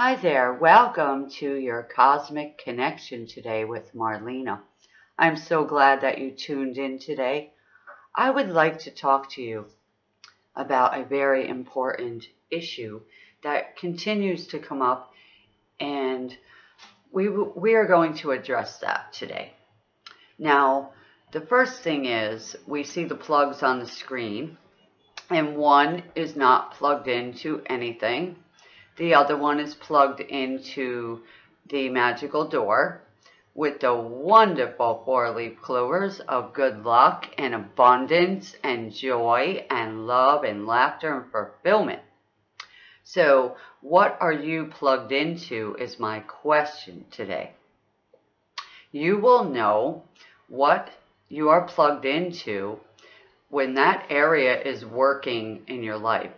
Hi there, welcome to your Cosmic Connection today with Marlena. I'm so glad that you tuned in today. I would like to talk to you about a very important issue that continues to come up and we, we are going to address that today. Now, the first thing is we see the plugs on the screen and one is not plugged into anything the other one is plugged into the magical door with the wonderful four-leaf clovers of good luck and abundance and joy and love and laughter and fulfillment. So what are you plugged into is my question today. You will know what you are plugged into when that area is working in your life.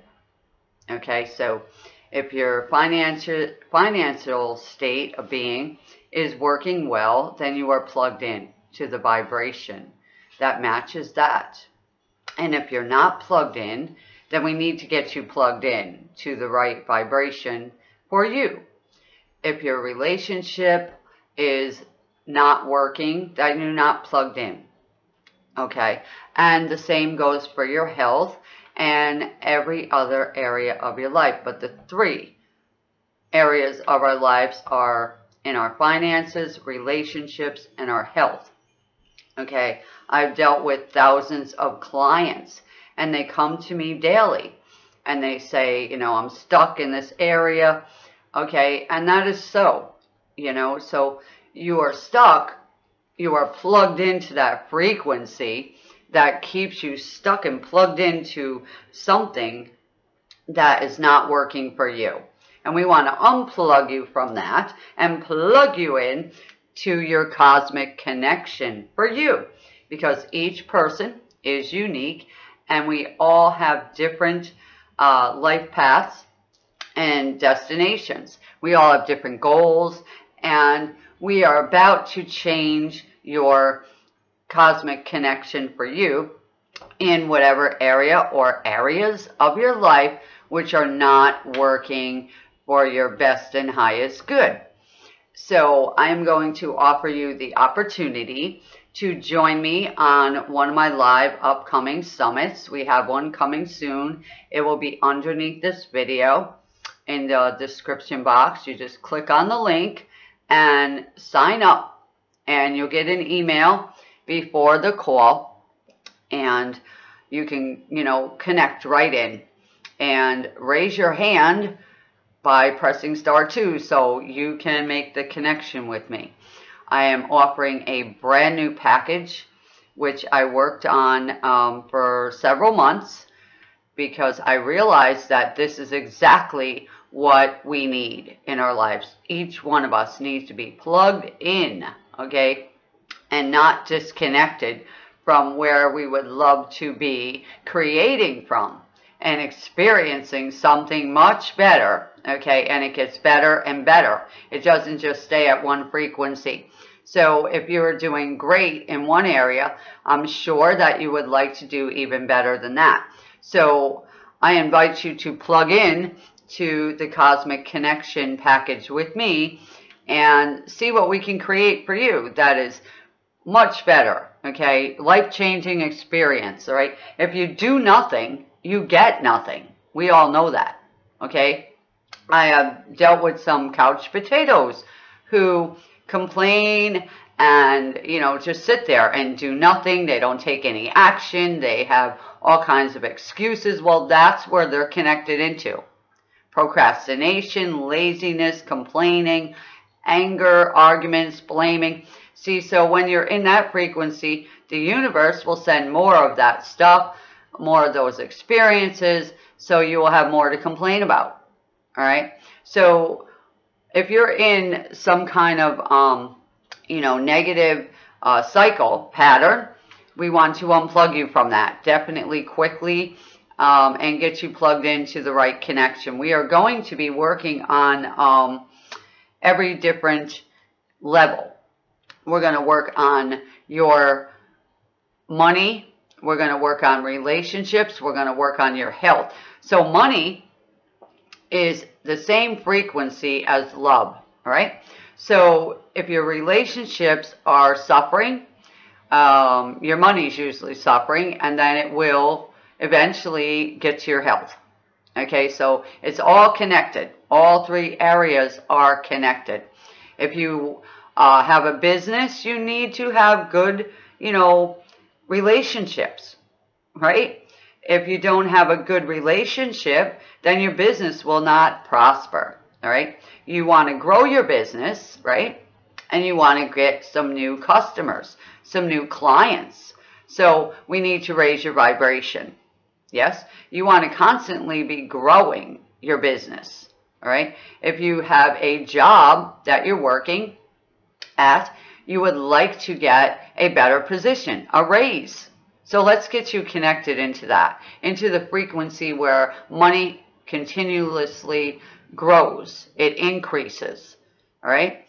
Okay, so if your financial, financial state of being is working well, then you are plugged in to the vibration that matches that. And if you're not plugged in, then we need to get you plugged in to the right vibration for you. If your relationship is not working, then you're not plugged in. Okay. And the same goes for your health and every other area of your life. But the three areas of our lives are in our finances, relationships, and our health. Okay, I've dealt with thousands of clients and they come to me daily and they say, you know, I'm stuck in this area. Okay, and that is so, you know, so you are stuck, you are plugged into that frequency that keeps you stuck and plugged into something that is not working for you. And we want to unplug you from that and plug you in to your cosmic connection for you. Because each person is unique and we all have different uh, life paths and destinations. We all have different goals and we are about to change your cosmic connection for you in whatever area or areas of your life which are not working for your best and highest good. So I'm going to offer you the opportunity to join me on one of my live upcoming summits. We have one coming soon. It will be underneath this video in the description box. You just click on the link and sign up and you'll get an email before the call and you can, you know, connect right in and raise your hand by pressing star two so you can make the connection with me. I am offering a brand new package which I worked on um, for several months because I realized that this is exactly what we need in our lives. Each one of us needs to be plugged in, okay? And not disconnected from where we would love to be creating from and experiencing something much better, okay? And it gets better and better. It doesn't just stay at one frequency. So if you're doing great in one area, I'm sure that you would like to do even better than that. So I invite you to plug in to the Cosmic Connection package with me and see what we can create for you. That is much better, okay? Life-changing experience, all right? If you do nothing, you get nothing. We all know that, okay? I have dealt with some couch potatoes who complain and, you know, just sit there and do nothing. They don't take any action. They have all kinds of excuses. Well, that's where they're connected into. Procrastination, laziness, complaining, anger, arguments, blaming. See, so when you're in that frequency, the universe will send more of that stuff, more of those experiences, so you will have more to complain about. All right? So if you're in some kind of, um, you know, negative uh, cycle pattern, we want to unplug you from that. Definitely quickly um, and get you plugged into the right connection. We are going to be working on um, every different level we're going to work on your money. We're going to work on relationships. We're going to work on your health. So money is the same frequency as love, all right? So if your relationships are suffering, um, your is usually suffering, and then it will eventually get to your health. Okay, so it's all connected. All three areas are connected. If you uh, have a business, you need to have good, you know, relationships, right? If you don't have a good relationship, then your business will not prosper, all right? You want to grow your business, right? And you want to get some new customers, some new clients. So we need to raise your vibration. Yes, you want to constantly be growing your business. All right. If you have a job that you're working at, you would like to get a better position, a raise. So let's get you connected into that, into the frequency where money continuously grows, it increases. All right.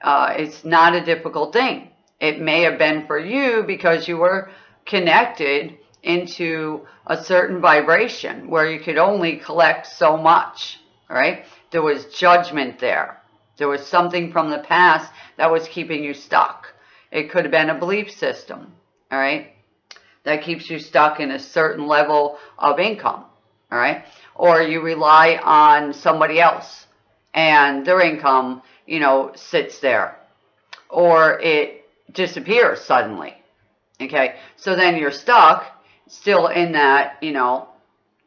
Uh, it's not a difficult thing. It may have been for you because you were connected into a certain vibration where you could only collect so much, right? There was judgment there. There was something from the past that was keeping you stuck. It could have been a belief system, all right, that keeps you stuck in a certain level of income, all right? Or you rely on somebody else and their income, you know, sits there. Or it disappears suddenly, okay? So then you're stuck still in that, you know,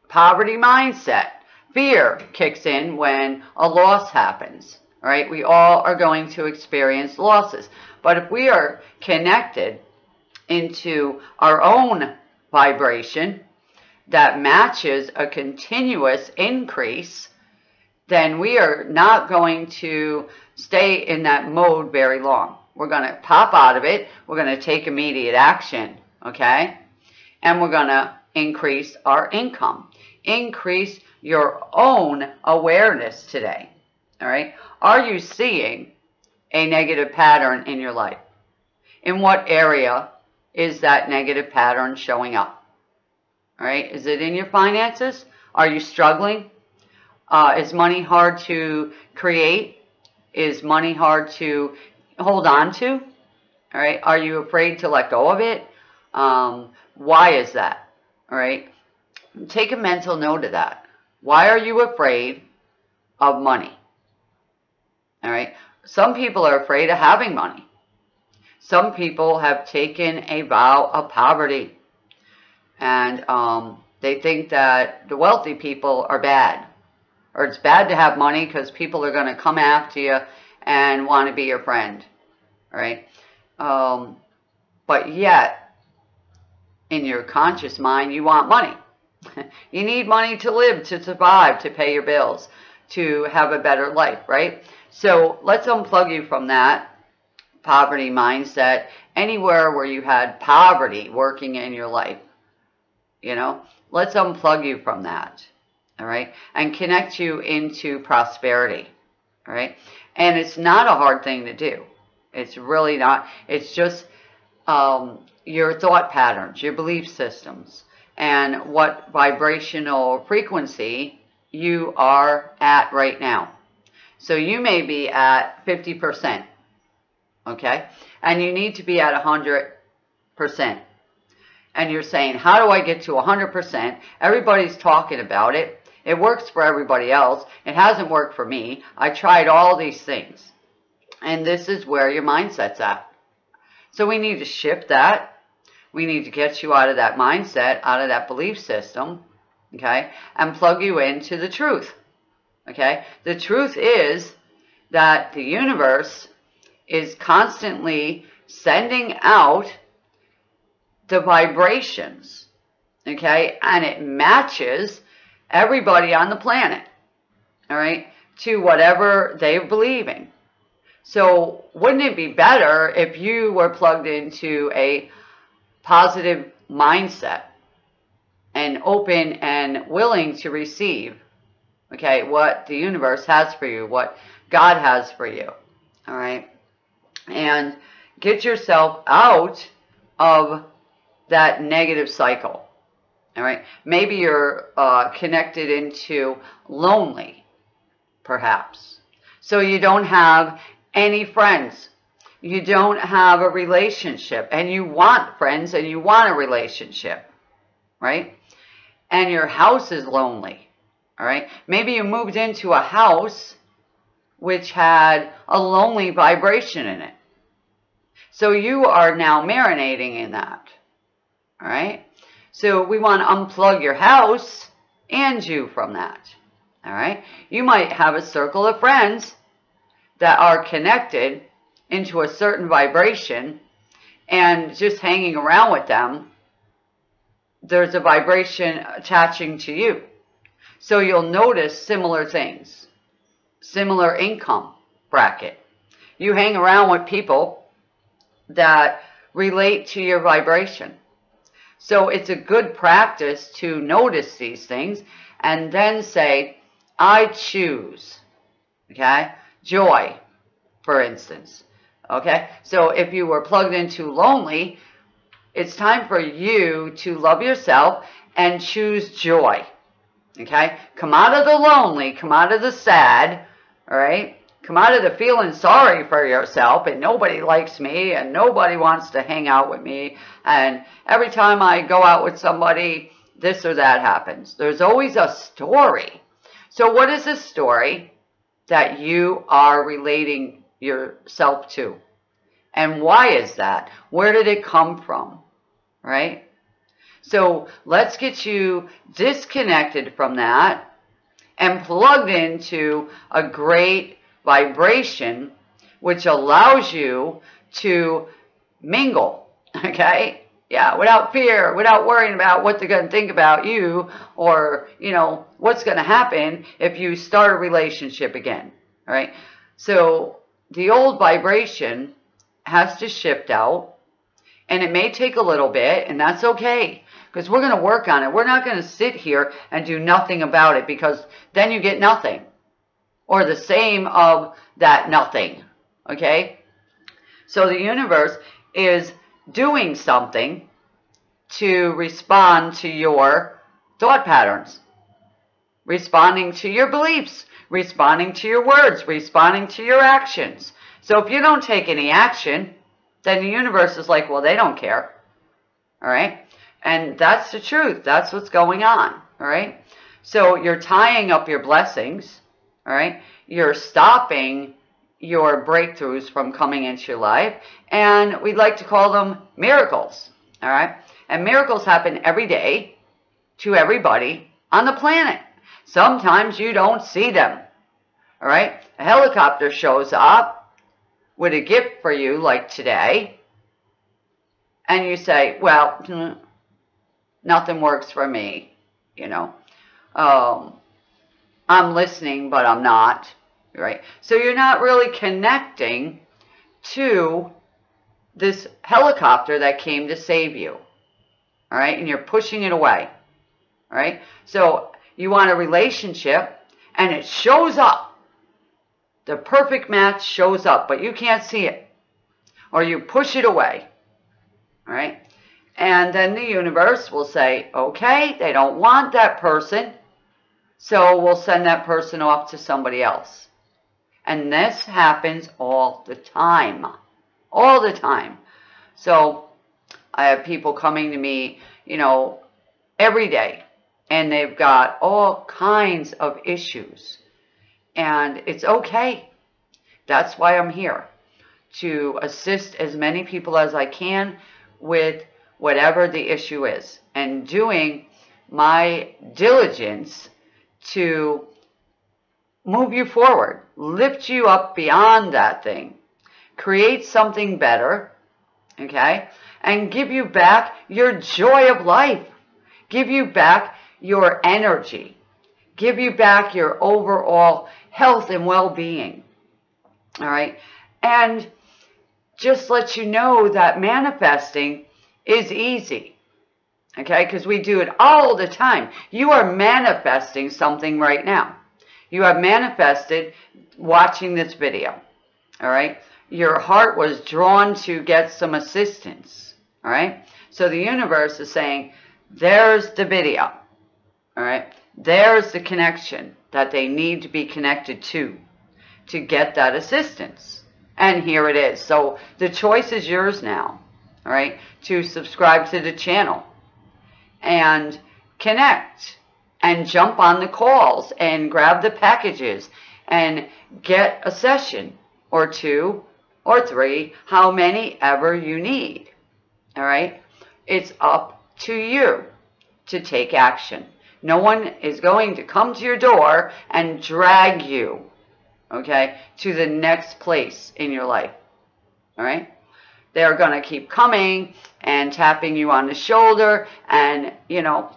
poverty mindset. Fear kicks in when a loss happens, right? We all are going to experience losses. But if we are connected into our own vibration that matches a continuous increase, then we are not going to stay in that mode very long. We're going to pop out of it. We're going to take immediate action, okay? and we're going to increase our income. Increase your own awareness today. All right. Are you seeing a negative pattern in your life? In what area is that negative pattern showing up? All right. Is it in your finances? Are you struggling? Uh, is money hard to create? Is money hard to hold on to? All right. Are you afraid to let go of it? Um, why is that? All right. Take a mental note of that. Why are you afraid of money? All right. Some people are afraid of having money. Some people have taken a vow of poverty. And um, they think that the wealthy people are bad. Or it's bad to have money because people are going to come after you and want to be your friend. All right. Um, but yet, in your conscious mind, you want money. you need money to live, to survive, to pay your bills, to have a better life, right? So let's unplug you from that poverty mindset anywhere where you had poverty working in your life. You know, let's unplug you from that. All right. And connect you into prosperity. All right. And it's not a hard thing to do. It's really not. It's just um, your thought patterns, your belief systems, and what vibrational frequency you are at right now. So you may be at 50%, okay? And you need to be at 100%. And you're saying, how do I get to 100%? Everybody's talking about it. It works for everybody else. It hasn't worked for me. I tried all these things. And this is where your mindset's at. So we need to shift that. We need to get you out of that mindset, out of that belief system, okay, and plug you into the truth, okay? The truth is that the universe is constantly sending out the vibrations, okay, and it matches everybody on the planet, all right, to whatever they're believing. So wouldn't it be better if you were plugged into a positive mindset and open and willing to receive, okay, what the universe has for you, what God has for you, all right? And get yourself out of that negative cycle, all right? Maybe you're uh, connected into lonely, perhaps. So you don't have any friends. You don't have a relationship and you want friends and you want a relationship, right? And your house is lonely, all right? Maybe you moved into a house which had a lonely vibration in it. So you are now marinating in that, all right? So we want to unplug your house and you from that, all right? You might have a circle of friends that are connected into a certain vibration and just hanging around with them, there's a vibration attaching to you. So you'll notice similar things, similar income bracket. You hang around with people that relate to your vibration. So it's a good practice to notice these things and then say, I choose, okay, joy, for instance. Okay, so if you were plugged into lonely, it's time for you to love yourself and choose joy. Okay, come out of the lonely, come out of the sad, all right? Come out of the feeling sorry for yourself and nobody likes me and nobody wants to hang out with me. And every time I go out with somebody, this or that happens. There's always a story. So what is a story that you are relating yourself to. And why is that? Where did it come from? Right? So let's get you disconnected from that and plugged into a great vibration which allows you to mingle, okay? Yeah, without fear, without worrying about what they're going to think about you or, you know, what's going to happen if you start a relationship again, all right? So the old vibration has to shift out and it may take a little bit and that's okay because we're going to work on it. We're not going to sit here and do nothing about it because then you get nothing or the same of that nothing. Okay. So the universe is doing something to respond to your thought patterns, responding to your beliefs, responding to your words, responding to your actions. So if you don't take any action, then the universe is like, well, they don't care. All right. And that's the truth. That's what's going on. All right. So you're tying up your blessings. All right. You're stopping your breakthroughs from coming into your life. And we'd like to call them miracles. All right. And miracles happen every day to everybody on the planet. Sometimes you don't see them. All right? A helicopter shows up with a gift for you like today. And you say, well, hmm, nothing works for me. You know, um, I'm listening, but I'm not. Right? So you're not really connecting to this helicopter that came to save you. All right? And you're pushing it away. All right? So you want a relationship and it shows up. The perfect match shows up, but you can't see it. Or you push it away. All right? And then the universe will say, okay, they don't want that person, so we'll send that person off to somebody else. And this happens all the time. All the time. So I have people coming to me, you know, every day and they've got all kinds of issues. And it's okay. That's why I'm here to assist as many people as I can with whatever the issue is and doing my diligence to move you forward, lift you up beyond that thing, create something better, okay, and give you back your joy of life, give you back your energy, give you back your overall health and well-being. All right. And just let you know that manifesting is easy. Okay. Because we do it all the time. You are manifesting something right now. You have manifested watching this video. All right. Your heart was drawn to get some assistance. All right. So the universe is saying, there's the video. All right. There's the connection that they need to be connected to to get that assistance. And here it is. So the choice is yours now, all right, to subscribe to the channel and connect and jump on the calls and grab the packages and get a session or two or three, how many ever you need. All right? It's up to you to take action. No one is going to come to your door and drag you, okay, to the next place in your life. All right? They're going to keep coming and tapping you on the shoulder and, you know,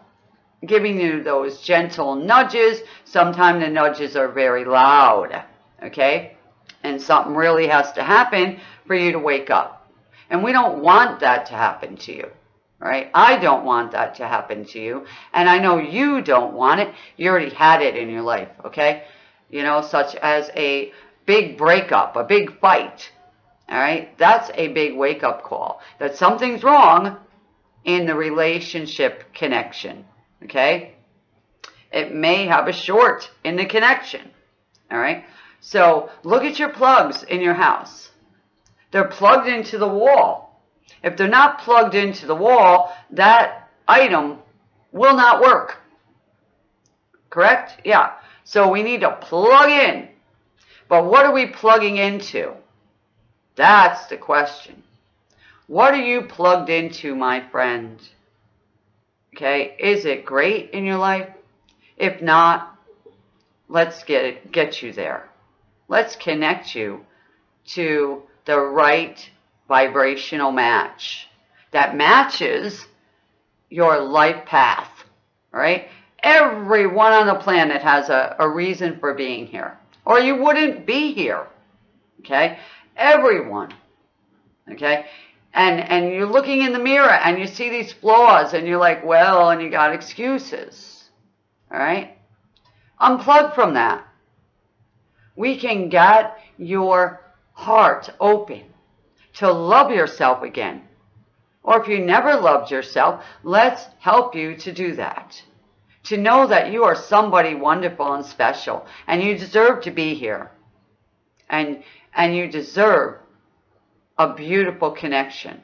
giving you those gentle nudges. Sometimes the nudges are very loud, okay? And something really has to happen for you to wake up. And we don't want that to happen to you, right? I don't want that to happen to you. And I know you don't want it. You already had it in your life, okay? You know, such as a big breakup, a big fight, all right? That's a big wake-up call. That something's wrong in the relationship connection, okay? It may have a short in the connection, all right? So look at your plugs in your house. They're plugged into the wall. If they're not plugged into the wall, that item will not work. Correct? Yeah. So we need to plug in. But what are we plugging into? That's the question. What are you plugged into, my friend? Okay, is it great in your life? If not, let's get it, get you there. Let's connect you to the right vibrational match that matches your life path, right? Everyone on the planet has a, a reason for being here, or you wouldn't be here, okay? Everyone, okay? And, and you're looking in the mirror and you see these flaws and you're like, well, and you got excuses, all right? Unplug from that. We can get your heart open to love yourself again. Or if you never loved yourself, let's help you to do that. To know that you are somebody wonderful and special and you deserve to be here. And, and you deserve a beautiful connection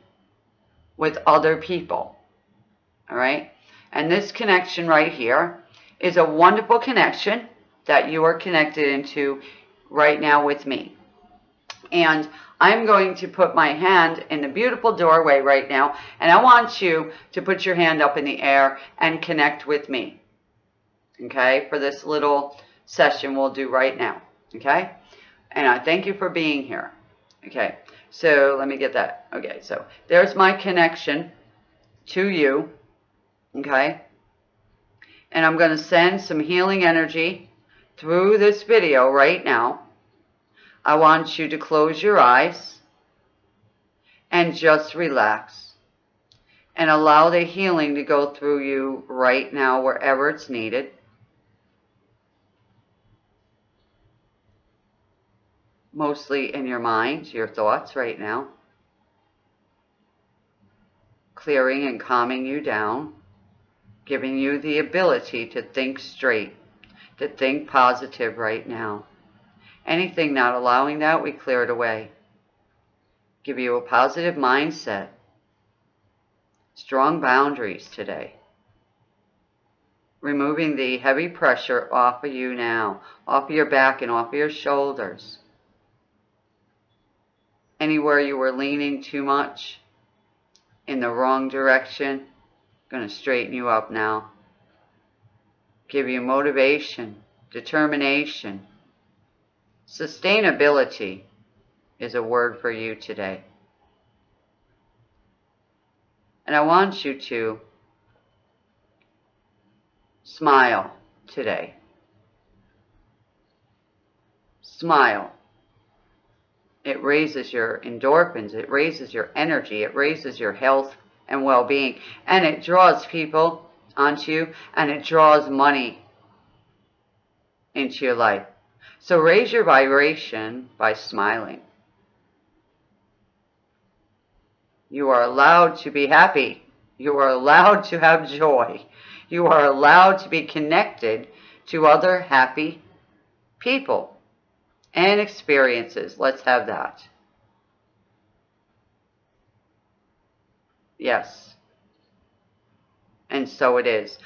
with other people. All right? And this connection right here is a wonderful connection that you are connected into right now with me. And I'm going to put my hand in the beautiful doorway right now, and I want you to put your hand up in the air and connect with me, okay, for this little session we'll do right now, okay? And I thank you for being here, okay? So let me get that. Okay, so there's my connection to you, okay? And I'm going to send some healing energy through this video right now I want you to close your eyes and just relax and allow the healing to go through you right now wherever it's needed. Mostly in your mind, your thoughts right now. Clearing and calming you down, giving you the ability to think straight, to think positive right now. Anything not allowing that, we clear it away. Give you a positive mindset. Strong boundaries today. Removing the heavy pressure off of you now, off of your back and off of your shoulders. Anywhere you were leaning too much in the wrong direction, I'm going to straighten you up now. Give you motivation, determination, Sustainability is a word for you today. And I want you to smile today. Smile. It raises your endorphins, it raises your energy, it raises your health and well-being, and it draws people onto you, and it draws money into your life. So raise your vibration by smiling. You are allowed to be happy. You are allowed to have joy. You are allowed to be connected to other happy people and experiences. Let's have that. Yes. And so it is.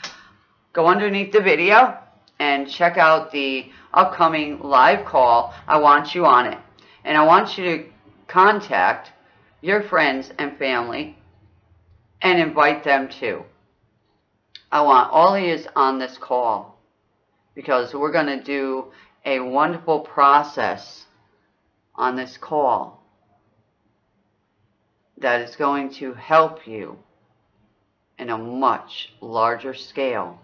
Go underneath the video and check out the upcoming live call. I want you on it. And I want you to contact your friends and family and invite them too. I want all of you on this call because we're going to do a wonderful process on this call that is going to help you in a much larger scale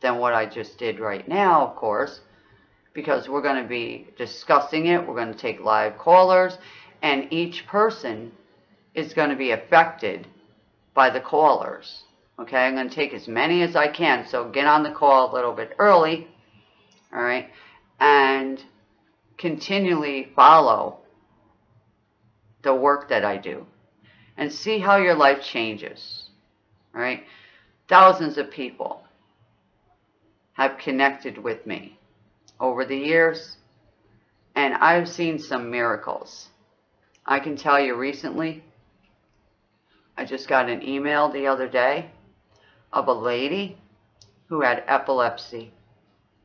than what I just did right now, of course, because we're going to be discussing it. We're going to take live callers, and each person is going to be affected by the callers. Okay, I'm going to take as many as I can, so get on the call a little bit early, all right, and continually follow the work that I do and see how your life changes, right? Thousands of people have connected with me over the years, and I've seen some miracles. I can tell you recently, I just got an email the other day of a lady who had epilepsy.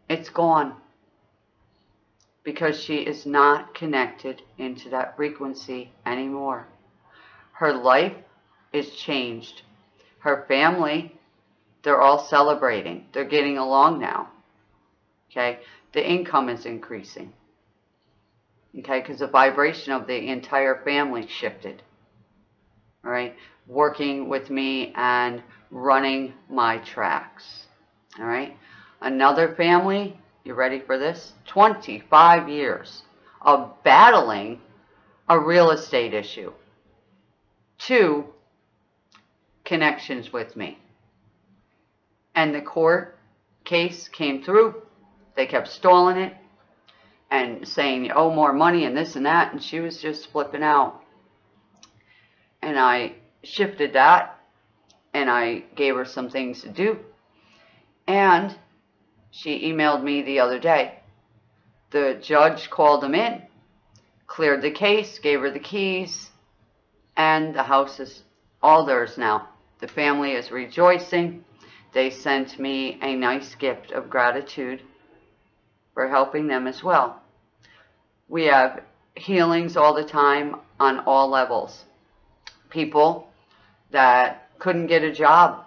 It's gone because she is not connected into that frequency anymore. Her life is changed. Her family, they're all celebrating. They're getting along now. Okay? The income is increasing. Okay? Because the vibration of the entire family shifted. All right? Working with me and running my tracks. All right. Another family, you ready for this? 25 years of battling a real estate issue. Two connections with me. And the court case came through. They kept stalling it and saying, you owe more money and this and that. And she was just flipping out. And I shifted that and I gave her some things to do. And she emailed me the other day. The judge called them in, cleared the case, gave her the keys, and the house is all theirs now. The family is rejoicing. They sent me a nice gift of gratitude for helping them as well. We have healings all the time on all levels. People that couldn't get a job.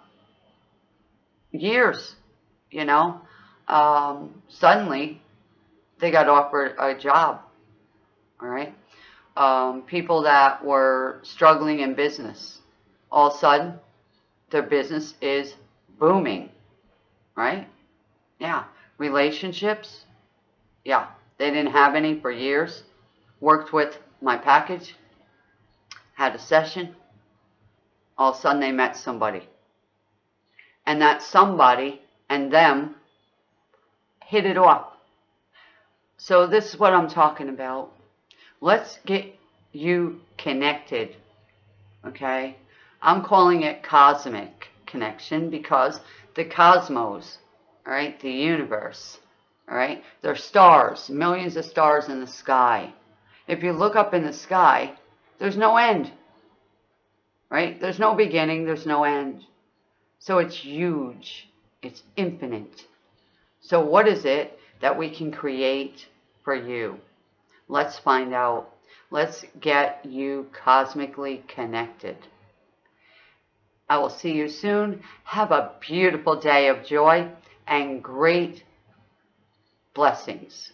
Years, you know. Um, suddenly, they got offered a job. All right. Um, people that were struggling in business, all of a sudden, their business is booming. Right? Yeah. Relationships, yeah. They didn't have any for years. Worked with my package, had a session, all of a sudden they met somebody. And that somebody and them hit it off. So this is what I'm talking about. Let's get you connected. Okay? I'm calling it cosmic connection because the cosmos, all right, the universe, all right, there are stars, millions of stars in the sky. If you look up in the sky, there's no end right? There's no beginning, there's no end. So it's huge, it's infinite. So what is it that we can create for you? Let's find out. Let's get you cosmically connected. I will see you soon. Have a beautiful day of joy and great blessings.